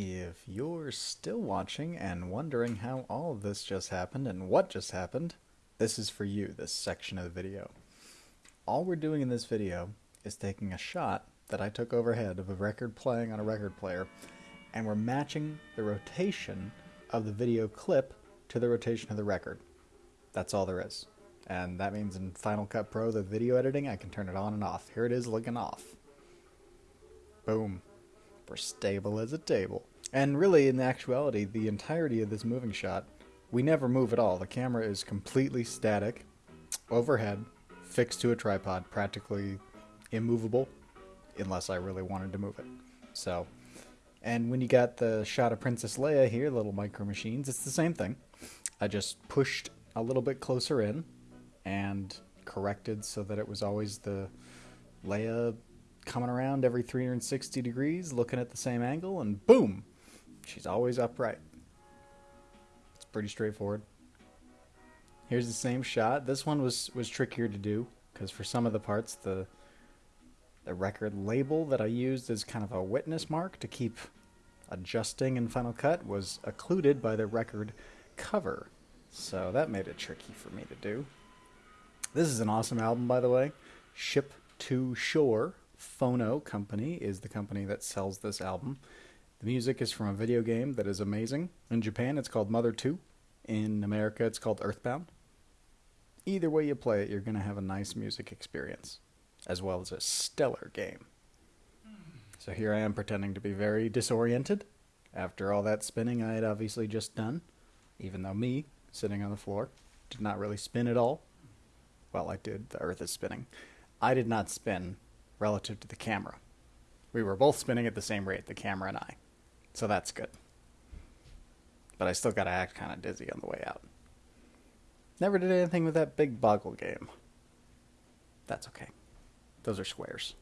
If you're still watching and wondering how all of this just happened and what just happened, this is for you, this section of the video. All we're doing in this video is taking a shot that I took overhead of a record playing on a record player, and we're matching the rotation of the video clip to the rotation of the record. That's all there is. And that means in Final Cut Pro, the video editing, I can turn it on and off. Here it is looking off. Boom. We're stable as a table. And really, in actuality, the entirety of this moving shot, we never move at all. The camera is completely static, overhead, fixed to a tripod, practically immovable, unless I really wanted to move it. So, and when you got the shot of Princess Leia here, little micro machines, it's the same thing. I just pushed a little bit closer in and corrected so that it was always the Leia coming around every 360 degrees, looking at the same angle, and boom, she's always upright. It's pretty straightforward. Here's the same shot. This one was was trickier to do because for some of the parts the the record label that I used as kind of a witness mark to keep adjusting in Final Cut was occluded by the record cover. So that made it tricky for me to do. This is an awesome album, by the way. Ship to Shore Phono Company is the company that sells this album. The music is from a video game that is amazing. In Japan, it's called Mother 2. In America, it's called Earthbound. Either way you play it, you're going to have a nice music experience, as well as a stellar game. So here I am pretending to be very disoriented after all that spinning I had obviously just done, even though me, sitting on the floor, did not really spin at all. Well, I did. The earth is spinning. I did not spin relative to the camera. We were both spinning at the same rate, the camera and I. So that's good. But I still got to act kind of dizzy on the way out. Never did anything with that big boggle game. That's okay. Those are squares.